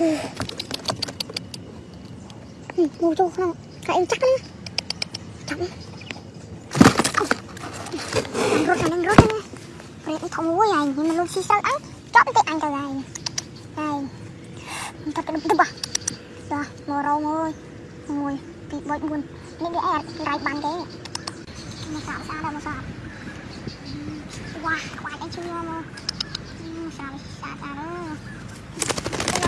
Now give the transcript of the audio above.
មកចូលក្នុងកែអីចាក់ណាចាប់រត់ហ្នឹងរត់ហ្នឹងព្រៃអីធំមួយហើយខ្ញុំលុបស៊ីសិលអញចាប់តែអញទៅហើយហើយមិនទៅទៅបោះតោះមករងអើយមួយពីរបី4នេះវាអែតដៃបានទេមកសាបសាដល់មកសាបវ៉ាខ្វាច់អីជួយមកសាបសាតារអើយ